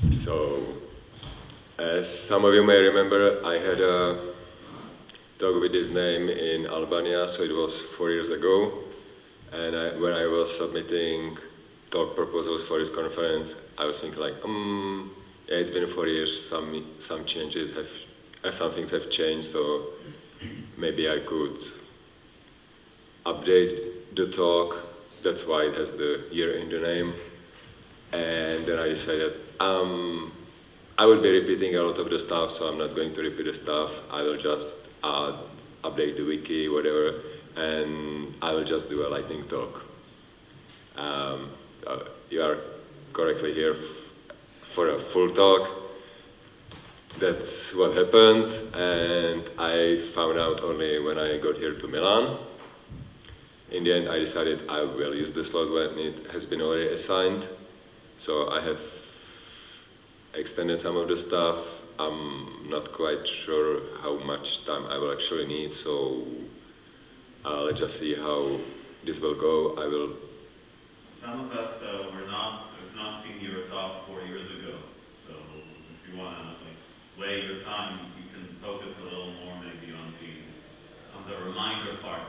So, as some of you may remember, I had a talk with this name in Albania, so it was four years ago. And I, when I was submitting talk proposals for this conference, I was thinking like, um, yeah, it's been four years, some, some changes have, uh, some things have changed, so maybe I could update the talk. That's why it has the year in the name. And then I decided, um, I will be repeating a lot of the stuff, so I'm not going to repeat the stuff. I will just update the wiki, whatever, and I will just do a lightning talk. Um, uh, you are correctly here for a full talk. That's what happened, and I found out only when I got here to Milan. In the end, I decided I will use the slot when it has been already assigned. So I have extended some of the stuff. I'm not quite sure how much time I will actually need, so uh, let's just see how this will go. I will. Some of us uh, were not have not seen your talk four years ago, so if you want to like weigh your time, you can focus a little more maybe on the on the reminder part.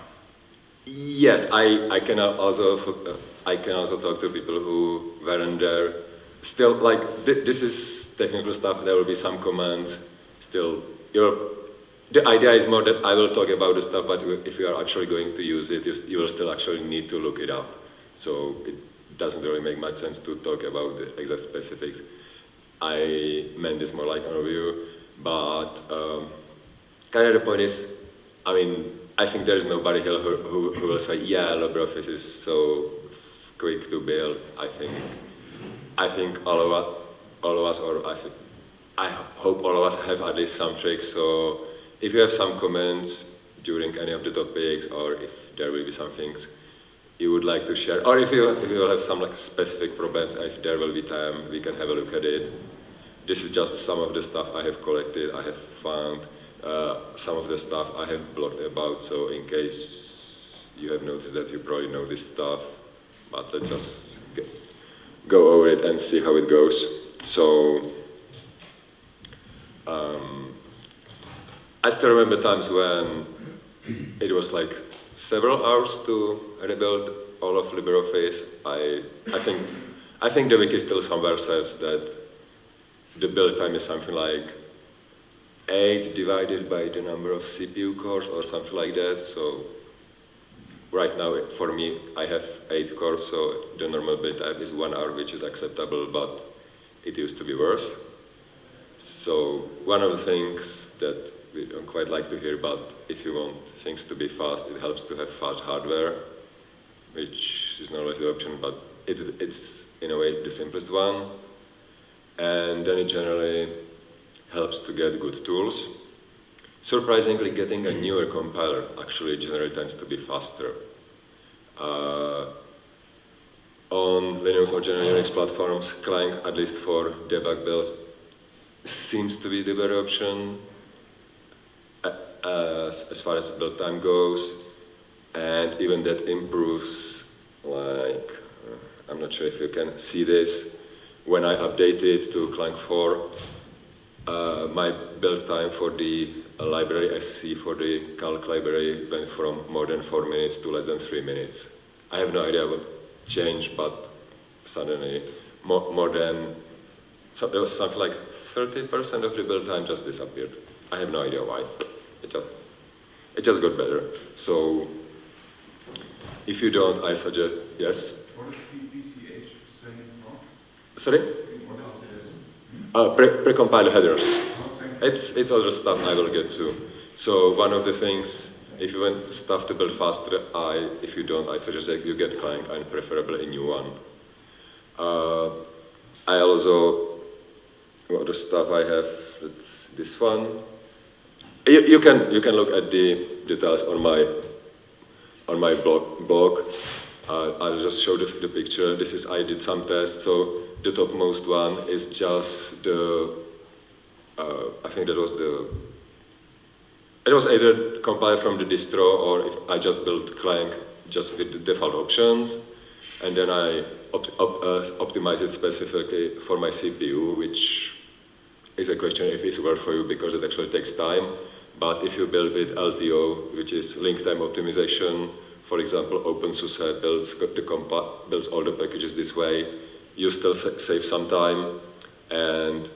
Yes, I, I can also uh, I can also talk to people who weren't there. Still, like th this is technical stuff. There will be some comments. Still, the idea is more that I will talk about the stuff, but if you are actually going to use it, you, you will still actually need to look it up. So it doesn't really make much sense to talk about the exact specifics. I meant this more like an overview, but um, kind of the point is, I mean, I think there's nobody here who, who, who will say, yeah, LibreOffice is so quick to build. I think, I think all of us, all of us, or I, think, I hope all of us have at least some tricks. So if you have some comments during any of the topics, or if there will be some things you would like to share, or if you, if you have some like specific problems, if there will be time, we can have a look at it. This is just some of the stuff I have collected, I have found. Uh, some of the stuff I have blogged about, so in case you have noticed that you probably know this stuff, but let's just get, go over it and see how it goes. So, um, I still remember times when it was like several hours to rebuild all of LibreOffice. I, I think, I think the wiki still somewhere says that the build time is something like 8 divided by the number of CPU cores or something like that. So right now for me I have 8 cores so the normal build time is 1 hour which is acceptable but it used to be worse. So one of the things that we don't quite like to hear but if you want things to be fast it helps to have fast hardware which is not always the option but it's, it's in a way the simplest one and then it generally helps to get good tools. Surprisingly, getting a newer compiler actually generally tends to be faster. Uh, on Linux or general Unix platforms, Clang, at least for debug builds, seems to be the better option uh, as far as build time goes, and even that improves, like, uh, I'm not sure if you can see this, when I update it to Clang 4, uh, my build time for the uh, library SC for the calc library went from more than 4 minutes to less than 3 minutes. I have no idea what changed, but suddenly more, more than, so there was something like 30% of the build time just disappeared. I have no idea why. It just, it just got better. So if you don't, I suggest, yes? What is PPCH standing for? Sorry? Uh, pre precompile headers. It's, it's other stuff I will get to. So one of the things, if you want stuff to build faster, I, if you don't, I suggest that you get Clang and preferably a new one. Uh, I also, what other stuff I have, it's this one. You, you, can, you can look at the details on my, on my blog. blog. Uh, I'll just show the, the picture. This is, I did some tests, so the topmost one is just the, uh, I think that was the, it was either compiled from the distro or if I just built Clang just with the default options. and then I op op uh, optimize it specifically for my CPU, which is a question if it's worth for you because it actually takes time. But if you build with LTO, which is link time optimization, for example, OpenSUSE builds, the builds all the packages this way, you still sa save some time, and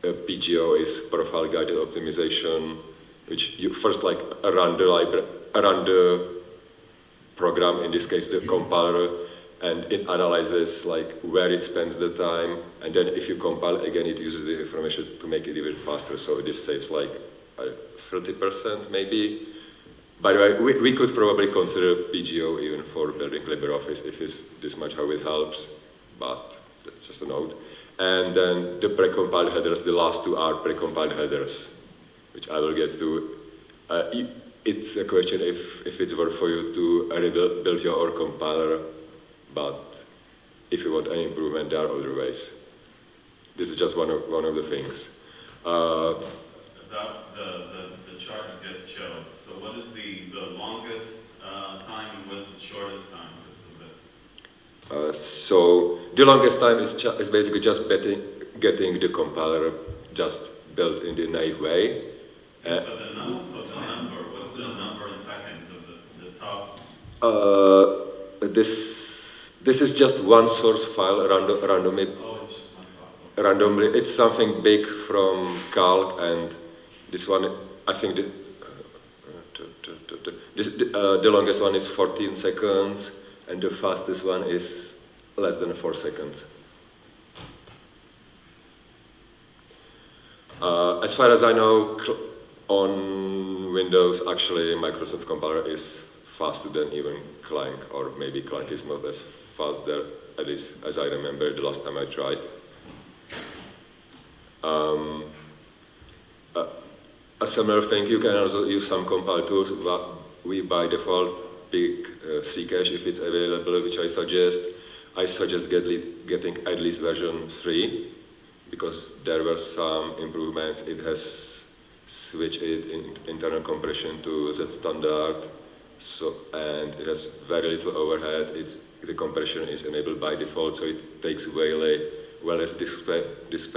PGO is profile guided optimization, which you first like run the library, run the program, in this case the mm-hmm. compiler, and it analyzes like where it spends the time, and then if you compile again, it uses the information to make it even faster. So this saves like 30% maybe. By the way, we, we could probably consider PGO even for building LibreOffice if it's this much how it helps, but that's just a note. And then the precompiled headers, the last two are precompiled headers, which I will get to. Uh, it's a question if, if it's worth for you to rebuild build your own compiler, but if you want any improvement, there are other ways. This is just one of, one of the things. Uh, About the, the, the, chart you just showed, so what is the, the longest uh, time and what is the shortest time? Uh, so the longest time is, is basically just betting, getting the compiler just built in the naive way. Uh, the number, so the number, what's the number in seconds of the, the top? Uh, this, this is just one source file, random, randomly. Oh, it's just one file. Randomly, it's something big from calc and this one, I think the, this, uh, the longest one is 14 seconds and the fastest one is less than 4 seconds. Uh, as far as I know, on Windows, actually, Microsoft Compiler is faster than even Clang, or maybe Clang is not as fast there, at least as I remember the last time I tried. Um, uh, a similar thing, you can also use some compile tools, but we by default pick uh, Ccache if it's available, which I suggest. I suggest get getting at least version 3 because there were some improvements. It has switched it in internal compression to Z standard, so and it has very little overhead. It's the compression is enabled by default, so it takes way, well less disk, disk,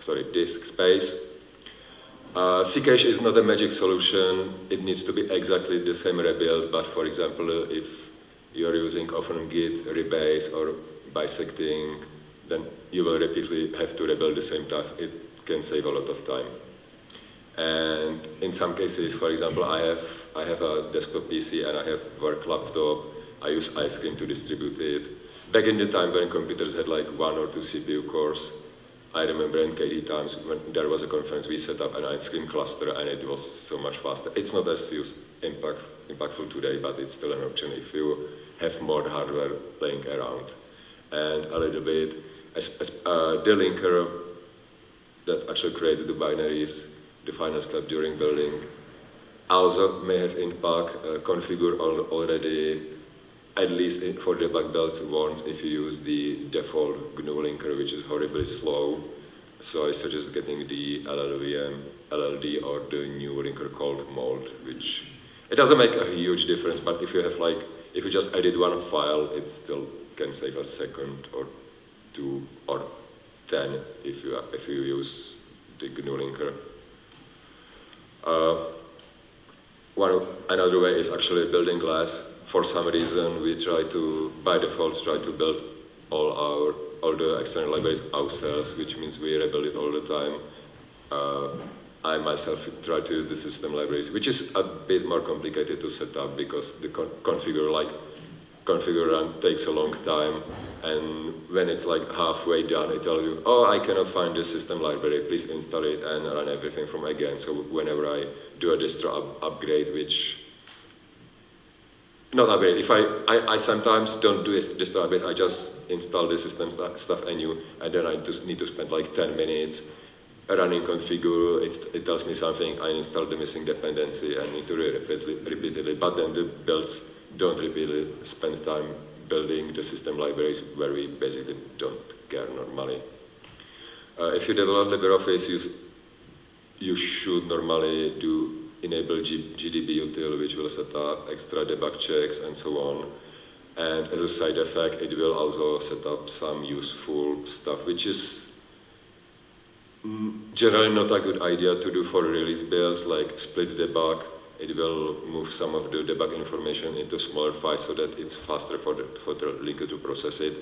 sorry, disk space uh, Ccache is not a magic solution. It needs to be exactly the same rebuild, but for example, if you're using often git, rebase, or bisecting, then you will repeatedly have to rebuild the same stuff. It can save a lot of time. And in some cases, for example, I have, I have a desktop PC and I have work laptop. I use Icecream to distribute it. Back in the time when computers had like one or two CPU cores, I remember in times when there was a conference, we set up an Icecream cluster and it was so much faster. It's not as use, impact, impactful today, but it's still an option if you have more hardware laying around. And a little bit, as, as, uh, the linker that actually creates the binaries, the final step during building, also may have impact, uh, configure already at least for debug builds once if you use the default GNU linker, which is horribly slow. So I suggest getting the LLVM, LLD, or the new linker called Mold, which it doesn't make a huge difference, but if you have like, if you just edit one file, it still can save a second or two or ten if you if you use the GNU linker. Uh, one another way is actually building glass for some reason we try to, by default, try to build all our all the external libraries ourselves, which means we rebuild it all the time. Uh, I myself try to use the system libraries, which is a bit more complicated to set up because the con configure like configure run takes a long time, and when it's like halfway done, it tells you, oh, I cannot find the system library, please install it and run everything from again. So whenever I do a distro up upgrade, which not upgrade. If I, I, I sometimes don't do this, this upgrade, I just install the system stuff anew, and then I just need to spend like 10 minutes running configure, it, it tells me something, I install the missing dependency, I need to repeat it repeatedly, but then the builds don't repeatedly spend time building the system libraries where we basically don't care normally. Uh, if you develop LibreOffice, you, you should normally do enable G GDB util, which will set up extra debug checks and so on. And as a side effect, it will also set up some useful stuff, which is mm, generally not a good idea to do for release builds, like split debug. It will move some of the debug information into smaller files so that it's faster for the, for the linker to process it.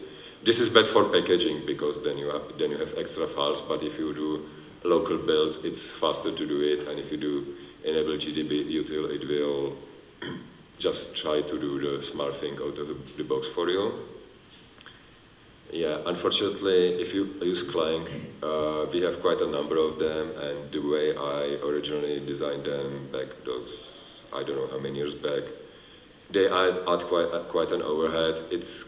This is bad for packaging because then you have, then you have extra files, but if you do local builds, it's faster to do it, and if you do enable GDB util, it will just try to do the smart thing out of the, the box for you. Yeah, unfortunately, if you use Clang, uh, we have quite a number of them, and the way I originally designed them back those, I don't know how many years back, they add, add quite, uh, quite an overhead. It's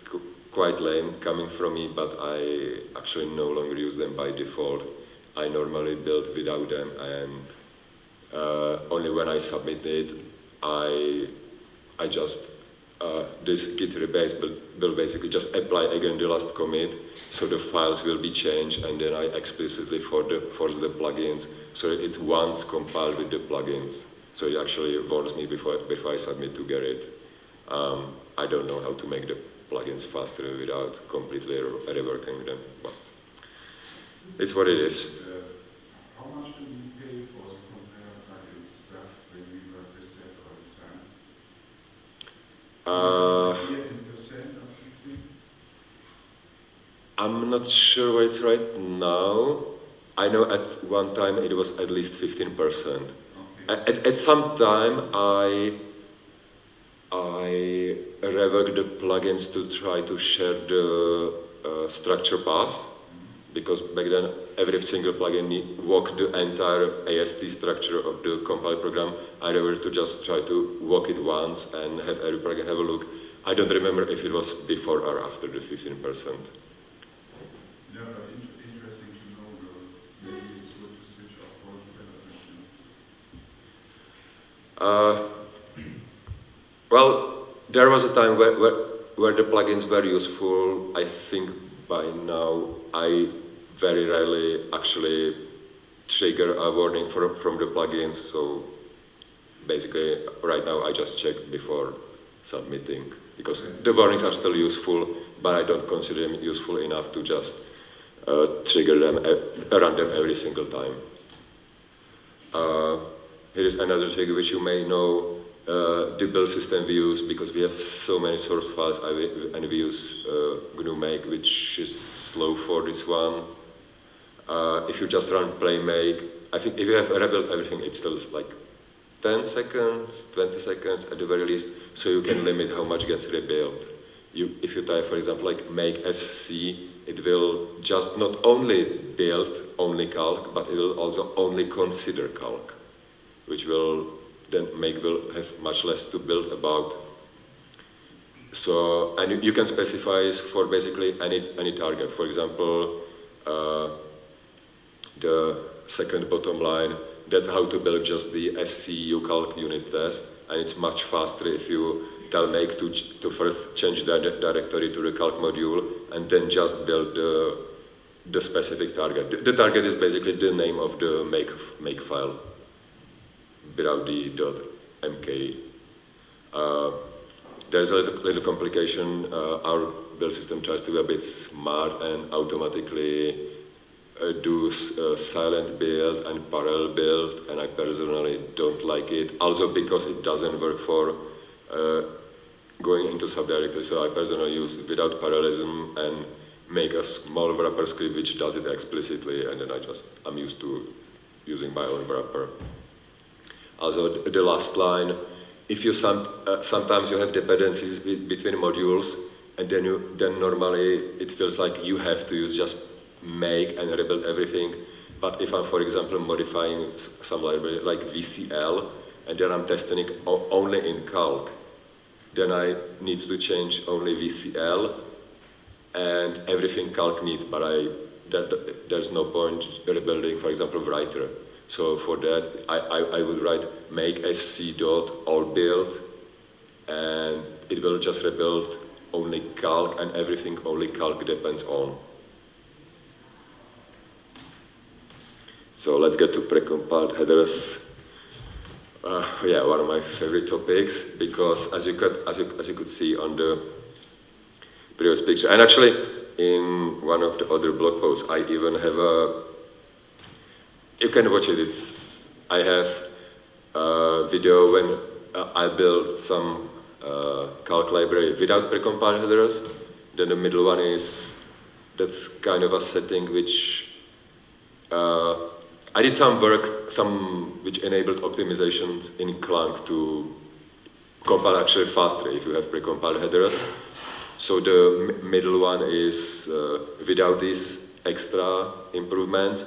quite lame coming from me, but I actually no longer use them by default. I normally build without them, and only when I submit it, I I just, uh, this git rebase will, will basically just apply again the last commit, so the files will be changed, and then I explicitly for the, force the plugins, so it's once compiled with the plugins. So it actually warns me before, before I submit to Gerrit. Um, I don't know how to make the plugins faster without completely reworking them, but it's what it is. Uh, I'm not sure what it's right now. I know at one time it was at least 15%. Okay. At, at some time I I reworked the plugins to try to share the uh, structure path because back then every single plugin walked the entire AST structure of the compiled program. I were to just try to walk it once and have every plugin have a look. I don't remember if it was before or after the 15%. Yeah, interesting to know maybe it's good to switch off. Uh, well, there was a time where, where, where the plugins were useful. I think by now I very rarely actually trigger a warning from, from the plugins. So basically, right now I just check before submitting because the warnings are still useful, but I don't consider them useful enough to just uh, trigger them, uh, run them every single time. Uh, here is another trick which you may know, uh, the build system we use because we have so many source files and we use uh, GNU make which is slow for this one. Uh, if you just run play make, I think if you have rebuild everything, it's still like 10 seconds, 20 seconds at the very least, so you can limit how much gets rebuilt. You, if you type, for example, like make sc, it will just not only build only calc, but it will also only consider calc, which will then make will have much less to build about. So, and you can specify for basically any, any target. For example, uh, the second bottom line, that's how to build just the SCU calc unit test, and it's much faster if you tell make to, to first change the directory to the calc module, and then just build the, the specific target. The, the target is basically the name of the make, make file, without the .mk. Uh, there's a little, little complication. Uh, our build system tries to be a bit smart and automatically uh, do uh, silent build and parallel build, and I personally don't like it. Also because it doesn't work for uh, going into subdirectory, so I personally use without parallelism and make a small wrapper script which does it explicitly, and then I just, I'm used to using my own wrapper. Also, the last line, if you some, uh, sometimes you have dependencies be between modules, and then you, then normally it feels like you have to use just make and rebuild everything. But if I'm, for example, modifying some library like VCL, and then I'm testing it only in calc, then I need to change only VCL and everything calc needs, but I, that, there's no point rebuilding, for example, writer. So for that, I, I, I would write make sc dot all build, and it will just rebuild only calc, and everything only calc depends on. So let's get to precompiled headers. Uh, yeah, one of my favorite topics because as you could as you as you could see on the previous picture. And actually, in one of the other blog posts, I even have a. You can watch it. It's I have a video when uh, I built some uh, calc library without precompiled headers. Then the middle one is that's kind of a setting which uh, I did some work, some which enabled optimizations in Clang to compile actually faster if you have precompiled headers. So the middle one is uh, without these extra improvements.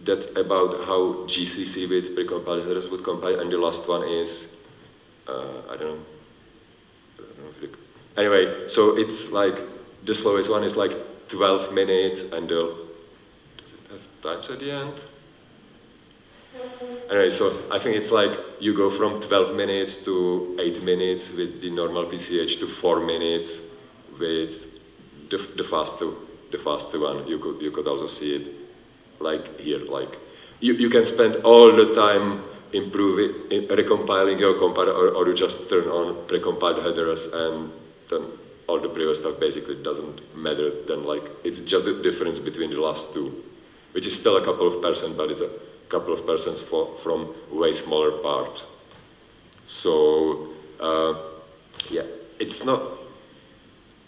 That's about how GCC with precompiled headers would compile, and the last one is uh, I don't know. Anyway, so it's like the slowest one is like 12 minutes, and the does it have times at the end? Anyway, so I think it's like you go from 12 minutes to 8 minutes with the normal PCH to 4 minutes with the, the faster the faster one. You could you could also see it like here, like you, you can spend all the time improving, in recompiling your compiler, or, or you just turn on precompiled headers and then all the previous stuff basically doesn't matter. Then like it's just the difference between the last two, which is still a couple of percent, but it's a couple of persons for, from way smaller part. So uh, yeah, it's not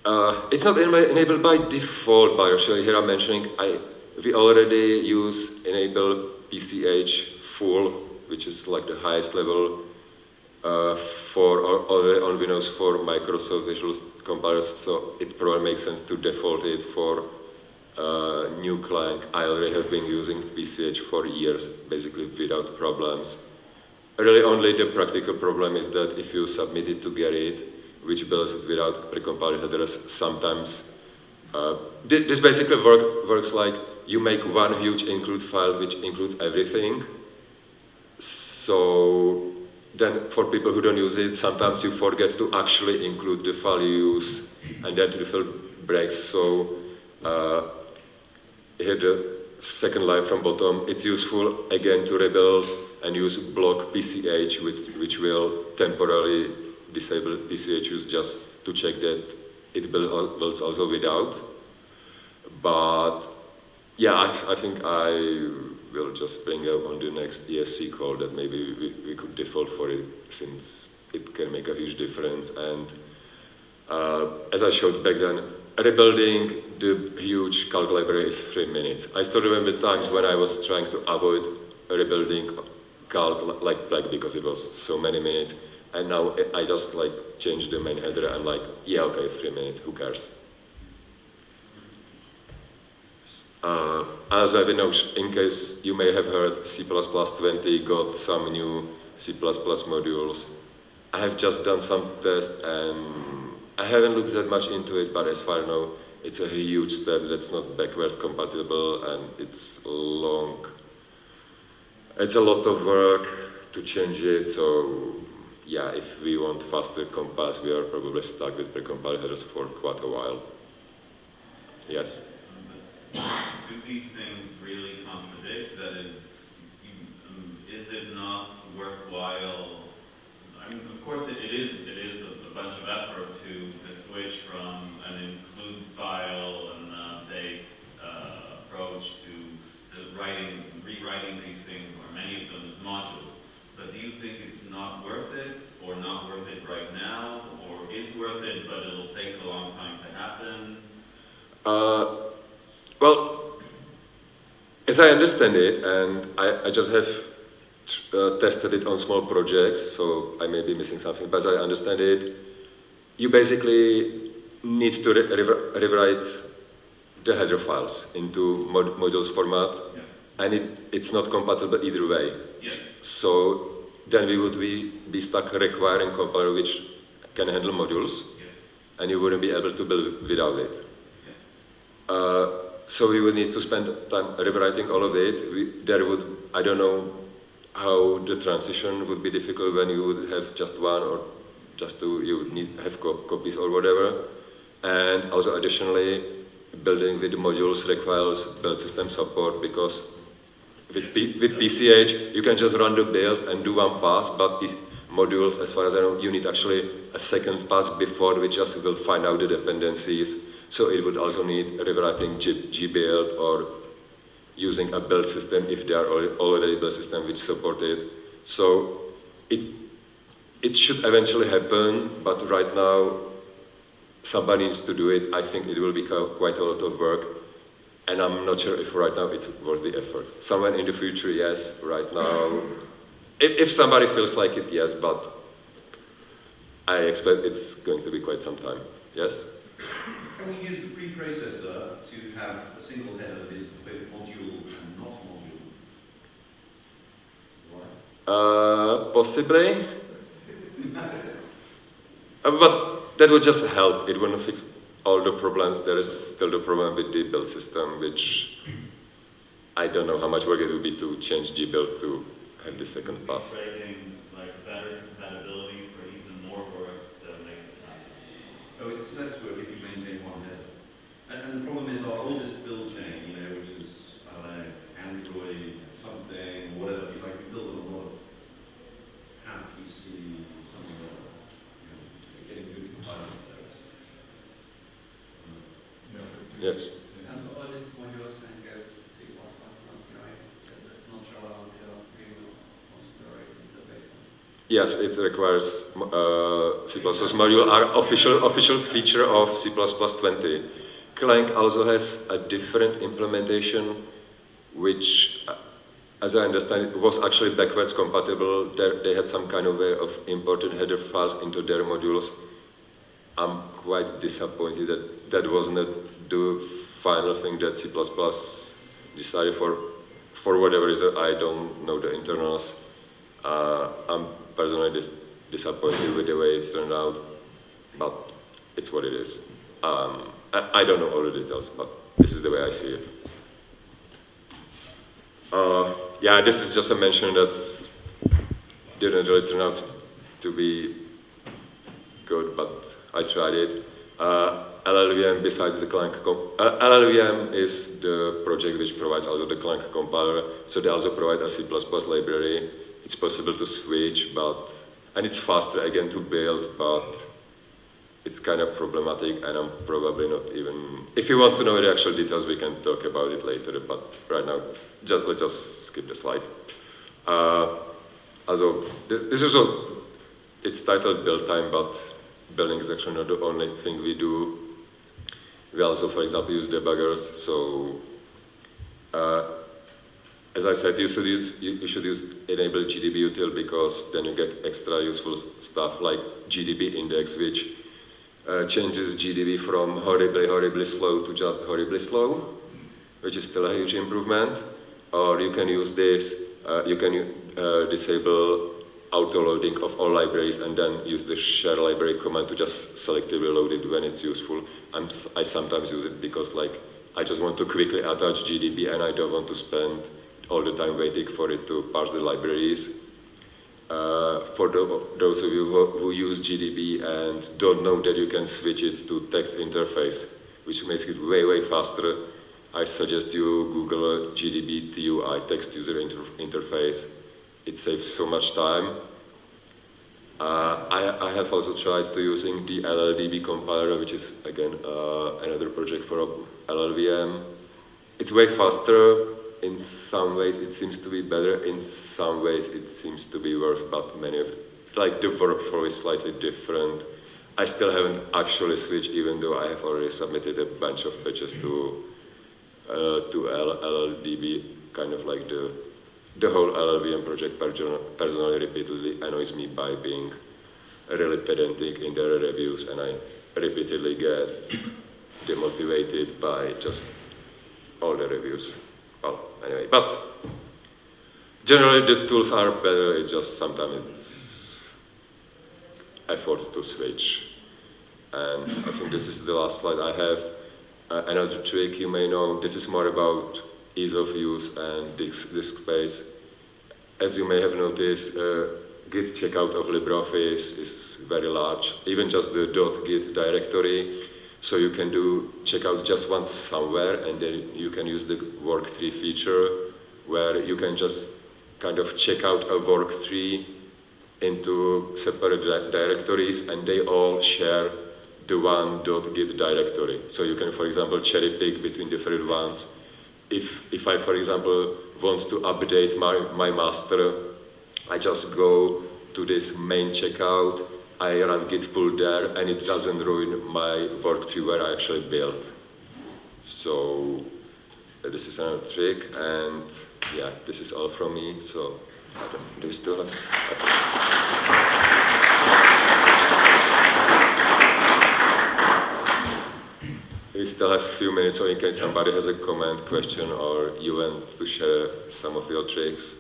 uh, it's not enabled by default, actually here I'm mentioning I we already use enable PCH full, which is like the highest level uh, for already on Windows for Microsoft Visual compilers. So it probably makes sense to default it for uh, new Clang. I already have been using PCH for years, basically without problems. Really only the practical problem is that if you submit it to Gerrit, which builds it without precompiled headers, sometimes uh, this basically work, works like you make one huge include file which includes everything. So then for people who don't use it, sometimes you forget to actually include the file you use and then the file breaks. So uh, here the second line from bottom, it's useful again to rebuild and use block PCH which, which will temporarily disable PCH use just to check that it builds also without. But yeah, I, I, think I will just bring up on the next ESC call that maybe we, we could default for it since it can make a huge difference. And uh, as I showed back then, rebuilding the huge calc library is three minutes. I still remember times when I was trying to avoid rebuilding calc like black because it was so many minutes. And now I just like change the main header. I'm like, yeah, okay, three minutes, who cares? Uh, as I know, in case you may have heard, C++20 got some new C++ modules. I have just done some tests and I haven't looked that much into it, but as far as I know, it's a huge step that's not backward compatible and it's long. It's a lot of work to change it, so yeah, if we want faster compiles, we are probably stuck with precompiled headers for quite a while. Yes? Do these things really contradict? That is, is it not worthwhile? I mean, of course, it, it is. It is bunch of effort to, to switch from an include file and uh, based uh, approach to, to writing, rewriting these things, or many of them as modules. But do you think it's not worth it, or not worth it right now, or is worth it, but it'll take a long time to happen? Uh, well, as I understand it, and I, I just have uh, tested it on small projects, so I may be missing something, but as I understand it, you basically need to re re rewrite the header files into mod modules format, yeah. and it, it's not compatible either way. Yes. So then we would be, be stuck requiring compiler which can handle modules, yes. and you wouldn't be able to build without it. Yeah. Uh, so we would need to spend time rewriting all of it. We, there would, I don't know how the transition would be difficult when you would have just one or just to, you need have co copies or whatever. And also additionally, building with modules requires build system support because with, P, with PCH, you can just run the build and do one pass, but these modules, as far as I know, you need actually a second pass before we just will find out the dependencies So it would also need rewriting GBuild or using a build system if there are already build system which support it. So it, it should eventually happen, but right now somebody needs to do it. I think it will be quite a lot of work, and I'm not sure if right now it's worth the effort. Somewhere in the future, yes. Right now, if, if somebody feels like it, yes, but I expect it's going to be quite some time. Yes? Can we use the preprocessor to have a single header that is both module and not module? Right. Uh, possibly. Uh, but that would just help. It wouldn't fix all the problems. There is still the problem with the build system, which I don't know how much work it would be to change GBuild to have the second pass. Creating like better compatibility for even more work to make this. Oh, it's less work if you maintain one header. And, and the problem is our oldest build chain, you know, which is, I don't know, Android, something, whatever, you like, we build a lot of app PC, something like that. You know, getting good compilers there is. um, Yeah. Yes. And all these modules and guess C++ not right, so that's not relevant to we will consider it in the baseline. Yes, it requires uh, C++ module are official official feature of C++20. Clang also has a different implementation, which, uh, as I understand it, was actually backwards compatible. There, they had some kind of way of importing header files into their modules. I'm quite disappointed that that was not the final thing that C++ decided for, for whatever reason. I don't know the internals. Uh, I'm personally dis disappointed with the way it turned out, but it's what it is. Um, I, I, don't know all the details, but this is the way I see it. Uh, yeah, this is just a mention that didn't really turn out to be good, but I tried it. Uh, LLVM, besides the Clang, LLVM is the project which provides also the Clang compiler, so they also provide a C++ library. It's possible to switch, but and it's faster again to build, but it's kind of problematic, and I'm probably not even. If you want to know the actual details, we can talk about it later. But right now, just let's just skip the slide. Uh, also, this, this is a, it's titled build time, but building is actually not the only thing we do. We also, for example, use debuggers. So, uh, as I said, you should use you, you should use enable GDB util because then you get extra useful stuff like GDB index, which uh, changes GDB from horribly, horribly slow to just horribly slow, which is still a huge improvement. Or you can use this, uh, you can uh, disable auto-loading of all libraries and then use the share library command to just selectively load it when it's useful. I'm, I sometimes use it because like I just want to quickly attach GDB and I don't want to spend all the time waiting for it to parse the libraries. Uh, for the, those of you who, who, use GDB and don't know that you can switch it to text interface, which makes it way, way faster, I suggest you Google GDB TUI, text user inter interface. It saves so much time. Uh, I, I, have also tried to using the LLDB compiler, which is again uh, another project for LLVM. It's way faster, in some ways it seems to be better, in some ways it seems to be worse, but many of, like the workflow is slightly different. I still haven't actually switched, even though I have already submitted a bunch of patches to uh, to LLDB, kind of like the the whole LLVM project personally repeatedly annoys me by being really pedantic in their reviews, and I repeatedly get demotivated by just all the reviews well, anyway, but generally the tools are better, it's just sometimes it's effort to switch. And I think this is the last slide I have. Uh, another trick you may know, this is more about ease of use and disk, disk space. As you may have noticed, uh, git checkout of LibreOffice is very large. Even just the .git directory so you can do checkout just once somewhere and then you can use the work tree feature where you can just kind of check out a work tree into separate directories and they all share the one git directory. So you can, for example, cherry pick between different ones. If, if I, for example, want to update my, my master, I just go to this main checkout, I run git pull there, and it doesn't ruin my work tree where I actually built. So uh, this is another trick, and yeah, this is all from me. So I don't, do you still have? We still have a few minutes, so in case somebody has a comment, question, or you want to share some of your tricks.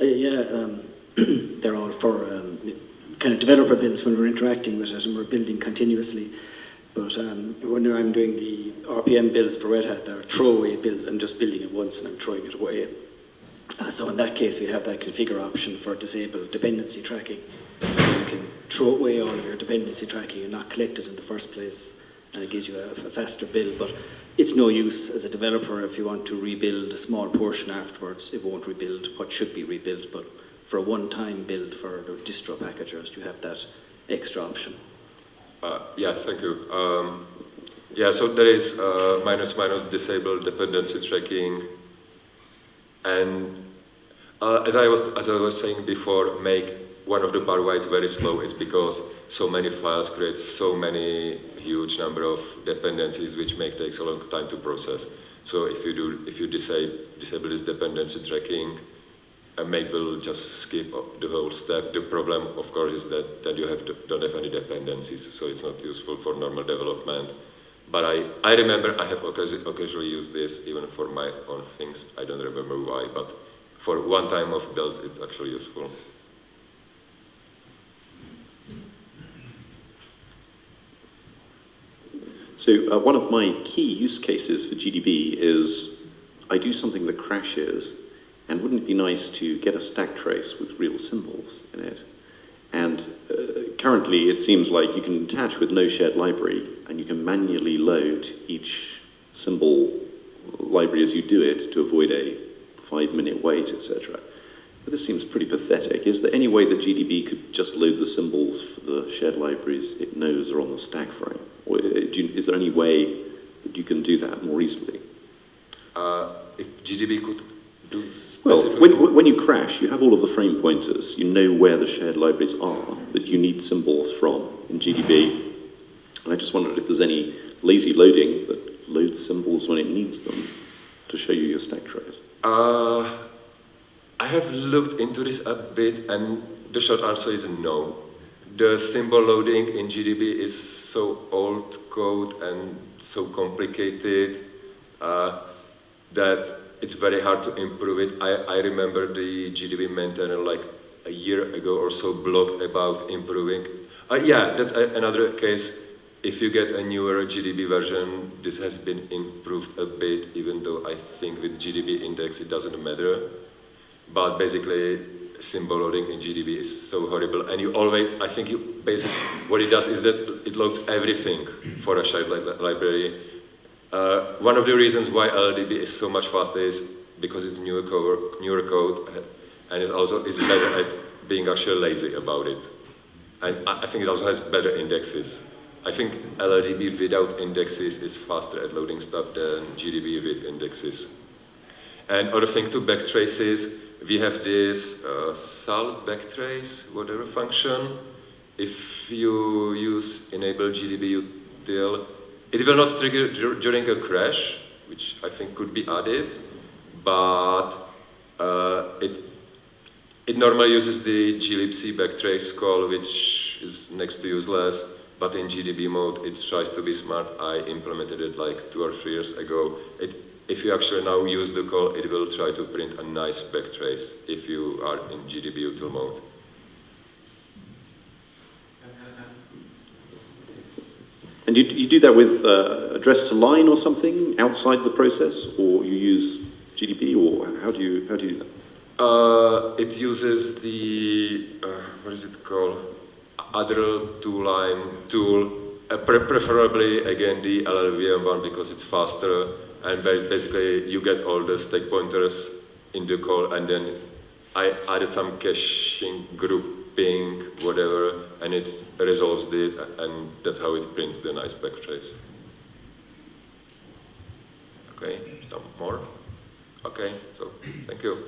Uh, yeah, um, they're all for um, kind of developer builds when we're interacting with it and we're building continuously. But um, when I'm doing the RPM builds for Red Hat, they're throwaway builds. I'm just building it once and I'm throwing it away. Uh, so in that case, we have that configure option for disable dependency tracking. Throw away all of your dependency tracking and not collect it in the first place, and it gives you a, a faster build. But it's no use as a developer if you want to rebuild a small portion afterwards. It won't rebuild what should be rebuilt, but for a one-time build for the distro packagers, you have that extra option. Uh, yeah, thank you. Um, yeah, so there is uh, minus minus disable dependency tracking, and uh, as I was as I was saying before, make one of the part why it's very slow is because so many files create so many huge number of dependencies, which make takes a long time to process. So if you do if you disable disable this dependency tracking, a make will just skip the whole step. The problem, of course, is that, that you have to, don't have any dependencies, so it's not useful for normal development. But I, I remember I have occasion, occasionally used this even for my own things. I don't remember why, but for one time of builds, it's actually useful. So uh, one of my key use cases for GDB is I do something that crashes, and wouldn't it be nice to get a stack trace with real symbols in it? And uh, currently, it seems like you can attach with no shared library, and you can manually load each symbol library as you do it to avoid a five-minute wait, etc. But this seems pretty pathetic. Is there any way that GDB could just load the symbols for the shared libraries it knows are on the stack frame? Or you, is there any way that you can do that more easily? Uh, if GDB could do Well, when, when you crash, you have all of the frame pointers. You know where the shared libraries are that you need symbols from in GDB. And I just wondered if there's any lazy loading that loads symbols when it needs them to show you your stack trace. Uh, I have looked into this a bit, and the short answer is no. The symbol loading in GDB is so old code and so complicated uh, that it's very hard to improve it. I, I remember the GDB maintainer like a year ago or so blogged about improving. Uh, yeah, that's a, another case. If you get a newer GDB version, this has been improved a bit, even though I think with GDB index it doesn't matter. But basically, symbol loading in GDB is so horrible, and you always, I think you basically, what it does is that it loads everything for a shared li- library. Uh, one of the reasons why LLDB is so much faster is because it's newer code, newer code, uh, and it also is better at being actually lazy about it. And I think it also has better indexes. I think LLDB without indexes is faster at loading stuff than GDB with indexes. And other thing to backtraces, we have this uh, backtrace, whatever function. If you use enable GDB util, it will not trigger dur- during a crash, which I think could be added, but uh, it it normally uses the glibc backtrace call, which is next to useless, but in GDB mode it tries to be smart. I implemented it like two or three years ago. It, if you actually now use the call, it will try to print a nice backtrace if you are in GDB util mode. And you, you do that with uh, address to line or something outside the process, or you use GDB, or how do you, how do you do that? Uh, it uses the, uh, what is it called? Other two-line tool, uh, pre- preferably again the LLVM one because it's faster and basically you get all the stack pointers in the call and then I added some caching grouping, whatever, and it resolves it, and that's how it prints the nice backtrace. Okay, some more? Okay, so thank you.